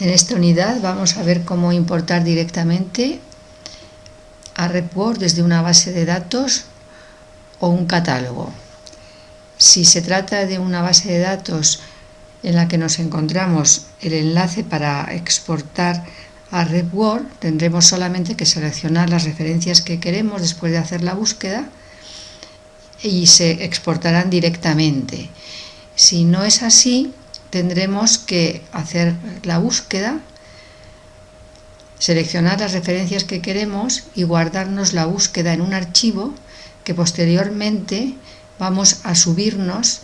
En esta unidad vamos a ver cómo importar directamente a RepWord desde una base de datos o un catálogo. Si se trata de una base de datos en la que nos encontramos el enlace para exportar a RepWord, tendremos solamente que seleccionar las referencias que queremos después de hacer la búsqueda y se exportarán directamente. Si no es así, tendremos que hacer la búsqueda, seleccionar las referencias que queremos y guardarnos la búsqueda en un archivo que posteriormente vamos a subirnos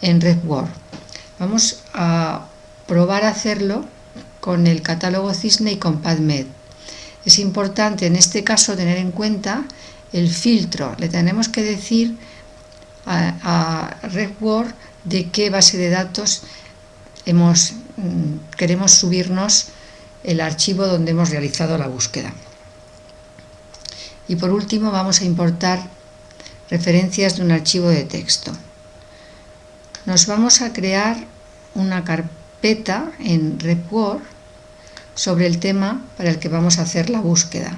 en RedWord. Vamos a probar a hacerlo con el catálogo Cisne y con PadMed. Es importante en este caso tener en cuenta el filtro. Le tenemos que decir a, a RedWord de qué base de datos mm, queremos subirnos el archivo donde hemos realizado la búsqueda. Y por último vamos a importar referencias de un archivo de texto. Nos vamos a crear una carpeta en RepWord sobre el tema para el que vamos a hacer la búsqueda.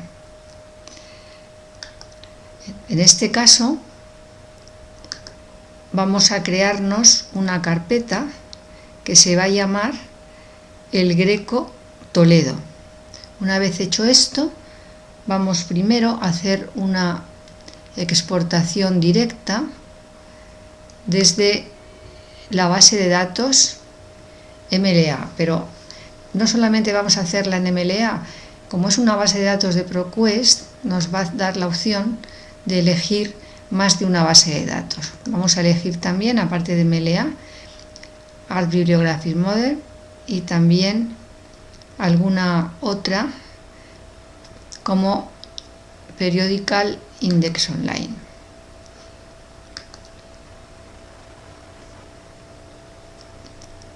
En este caso vamos a crearnos una carpeta que se va a llamar el Greco Toledo. Una vez hecho esto, vamos primero a hacer una exportación directa desde la base de datos MLA, pero no solamente vamos a hacerla en MLA, como es una base de datos de ProQuest, nos va a dar la opción de elegir más de una base de datos. Vamos a elegir también, aparte de MLA, Art Bibliographic Model y también alguna otra como Periodical Index Online.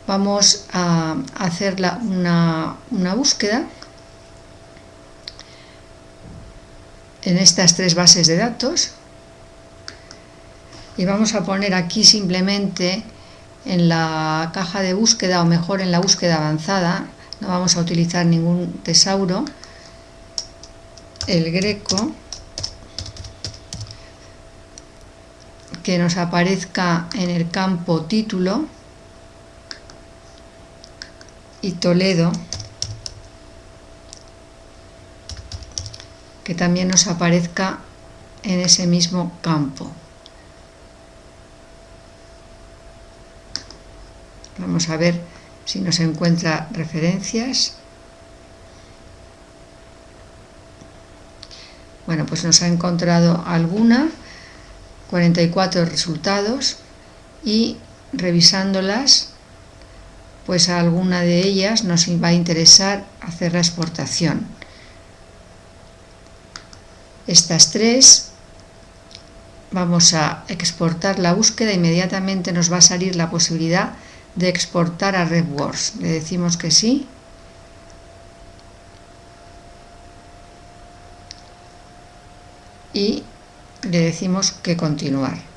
Vamos a hacer una, una búsqueda en estas tres bases de datos y vamos a poner aquí simplemente en la caja de búsqueda o mejor en la búsqueda avanzada, no vamos a utilizar ningún tesauro, el greco, que nos aparezca en el campo título. Y Toledo, que también nos aparezca en ese mismo campo. Vamos a ver si nos encuentra referencias. Bueno, pues nos ha encontrado alguna, 44 resultados y revisándolas, pues a alguna de ellas nos va a interesar hacer la exportación. Estas tres vamos a exportar la búsqueda, inmediatamente nos va a salir la posibilidad de exportar a RedWords. Le decimos que sí. Y le decimos que continuar.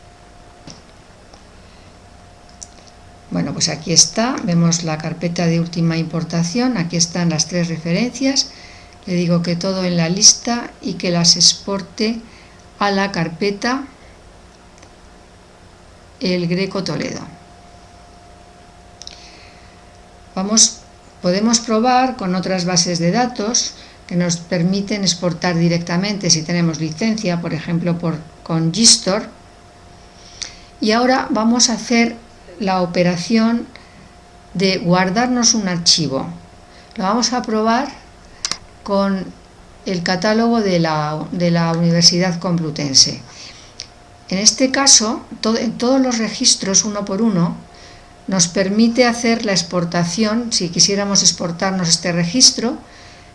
Bueno, pues aquí está, vemos la carpeta de última importación, aquí están las tres referencias, le digo que todo en la lista y que las exporte a la carpeta El Greco Toledo. Podemos probar con otras bases de datos que nos permiten exportar directamente si tenemos licencia, por ejemplo por, con Gistor. Y ahora vamos a hacer la operación de guardarnos un archivo. Lo vamos a probar con el catálogo de la, de la Universidad Complutense. En este caso, en todos los registros uno por uno, nos permite hacer la exportación, si quisiéramos exportarnos este registro,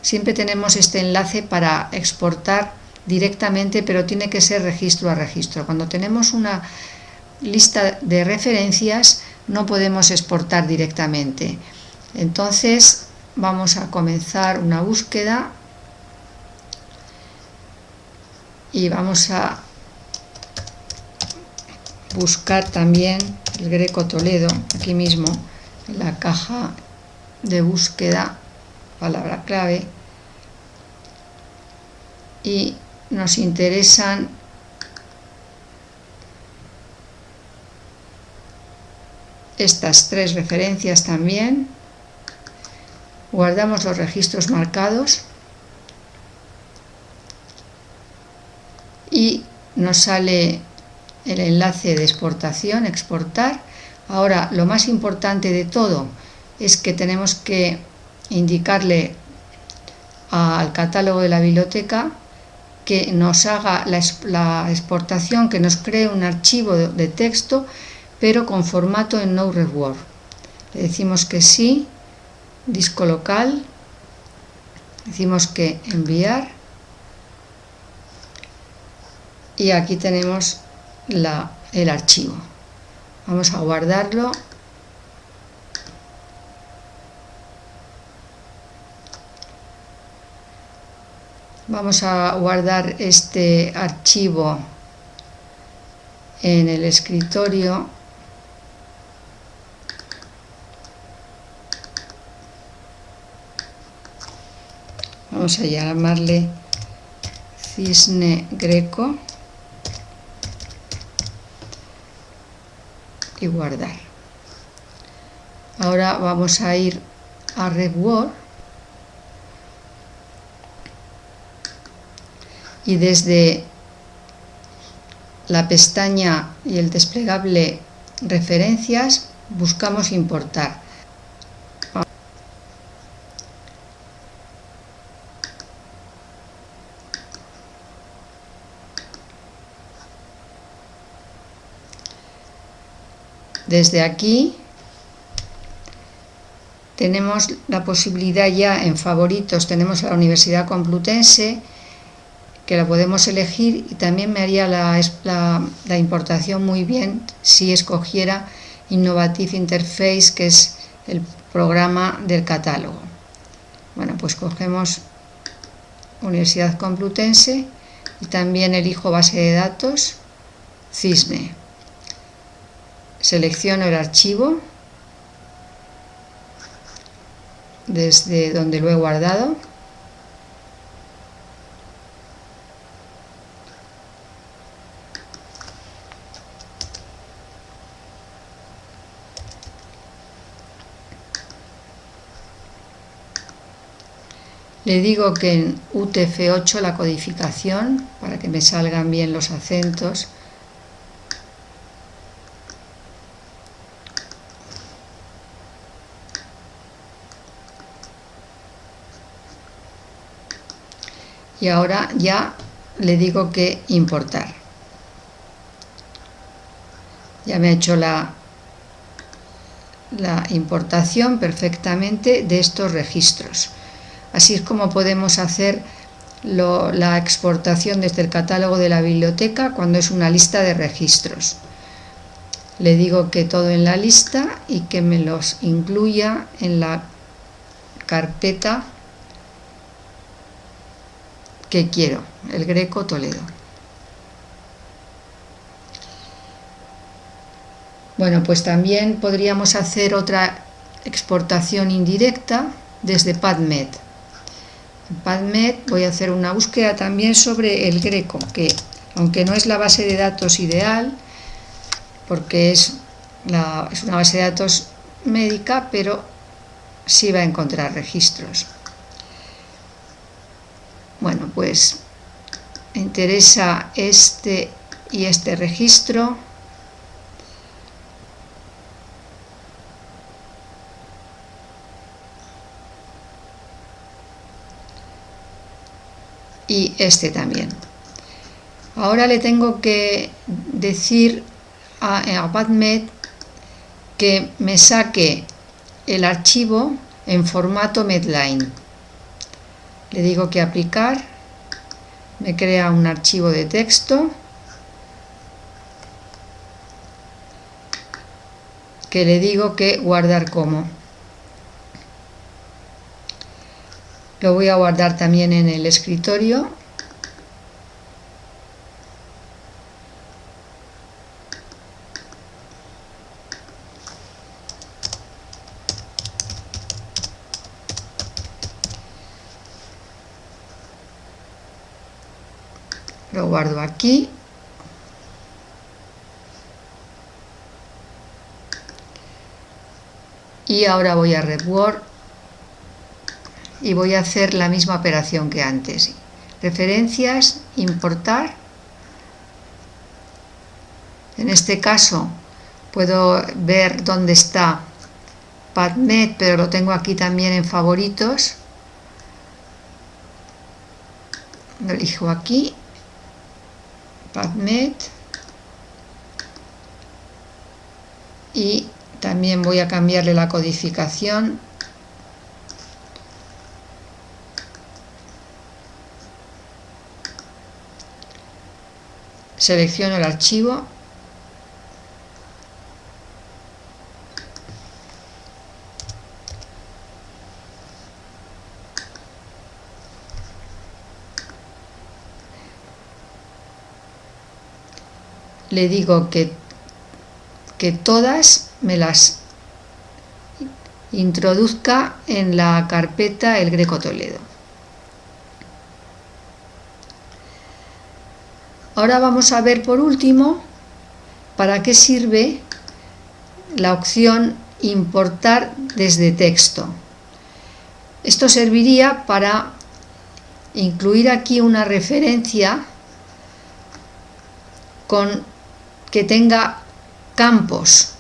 siempre tenemos este enlace para exportar directamente, pero tiene que ser registro a registro. Cuando tenemos una lista de referencias, no podemos exportar directamente. Entonces, vamos a comenzar una búsqueda y vamos a buscar también el Greco Toledo, aquí mismo, en la caja de búsqueda palabra clave y nos interesan estas tres referencias también. Guardamos los registros marcados. Y nos sale el enlace de exportación, exportar. Ahora, lo más importante de todo es que tenemos que indicarle al catálogo de la biblioteca que nos haga la, exportación, que nos cree un archivo de, texto, pero con formato en no reward. Le decimos que sí, disco local, decimos que enviar y aquí tenemos el archivo. Vamos a guardarlo. Vamos a guardar este archivo en el escritorio vamos a llamarle cisne greco y guardar. Ahora vamos a ir a RedWord y desde la pestaña y el desplegable referencias buscamos importar Desde aquí tenemos la posibilidad ya en favoritos, tenemos la Universidad Complutense, que la podemos elegir y también me haría la, la, importación muy bien si escogiera Innovative Interface, que es el programa del catálogo. Bueno, pues cogemos Universidad Complutense y también elijo base de datos, Cisne selecciono el archivo desde donde lo he guardado. Le digo que en UTF-8 la codificación, para que me salgan bien los acentos, y ahora ya le digo que importar. Ya me ha hecho la, importación perfectamente de estos registros. Así es como podemos hacer la exportación desde el catálogo de la biblioteca cuando es una lista de registros. Le digo que todo en la lista y que me los incluya en la carpeta que quiero, el Greco Toledo. Bueno, pues también podríamos hacer otra exportación indirecta desde PadMed. En PadMed voy a hacer una búsqueda también sobre el Greco, que aunque no es la base de datos ideal, porque es, es una base de datos médica, pero sí va a encontrar registros. Bueno, pues interesa este y este registro. Y este también. Ahora le tengo que decir a, a PadMed que me saque el archivo en formato Medline le digo que aplicar, me crea un archivo de texto. Que le digo que guardar como. Lo voy a guardar también en el escritorio lo guardo aquí. Y ahora voy a RedWord y voy a hacer la misma operación que antes. Referencias, importar. En este caso puedo ver dónde está PubMed pero lo tengo aquí también en favoritos. Lo elijo aquí PubMed y también voy a cambiarle la codificación. Selecciono el archivo le digo que, que todas me las introduzca en la carpeta El Greco Toledo. Ahora vamos a ver por último para qué sirve la opción importar desde texto. Esto serviría para incluir aquí una referencia con que tenga campos.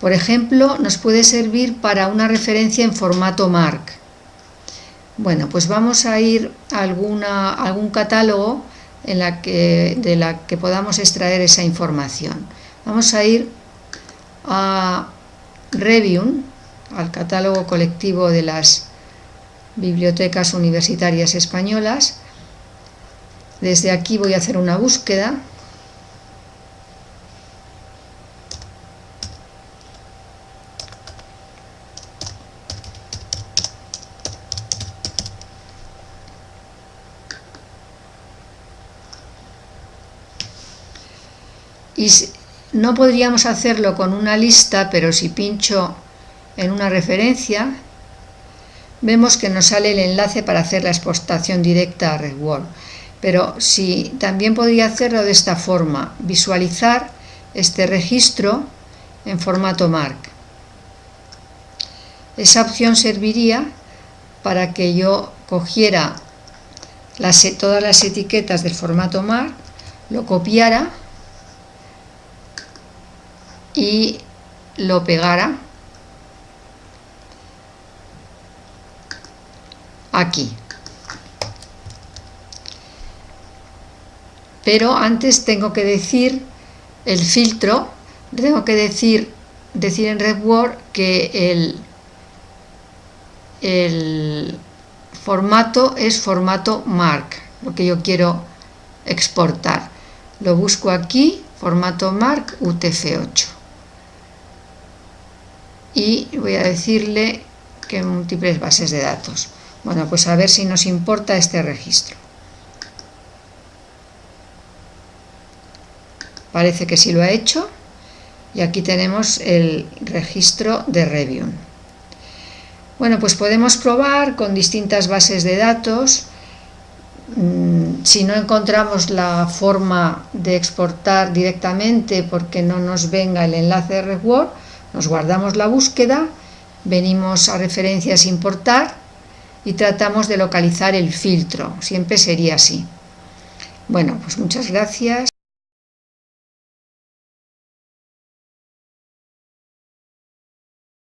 Por ejemplo, nos puede servir para una referencia en formato MARC. Bueno, pues vamos a ir a, alguna, algún catálogo en la que, de la que podamos extraer esa información. Vamos a ir a Revium, al catálogo colectivo de las bibliotecas universitarias españolas. Desde aquí voy a hacer una búsqueda y no podríamos hacerlo con una lista, pero si pincho en una referencia, vemos que nos sale el enlace para hacer la exportación directa a RedWord. Pero si también podría hacerlo de esta forma, visualizar este registro en formato MARC. Esa opción serviría para que yo cogiera todas las etiquetas del formato MARC, lo copiara y lo pegara aquí. Pero antes tengo que decir el filtro, tengo que decir, decir en RedWord que el, el formato es formato MARC, lo que yo quiero exportar. Lo busco aquí, formato MARC UTF-8 y voy a decirle que múltiples bases de datos. Bueno, pues a ver si nos importa este registro. Parece que sí lo ha hecho y aquí tenemos el registro de Review. Bueno, pues podemos probar con distintas bases de datos. Mm, si no encontramos la forma de exportar directamente porque no nos venga el enlace de RedWord, nos guardamos la búsqueda, venimos a referencias importar y tratamos de localizar el filtro. Siempre sería así. Bueno, pues muchas gracias.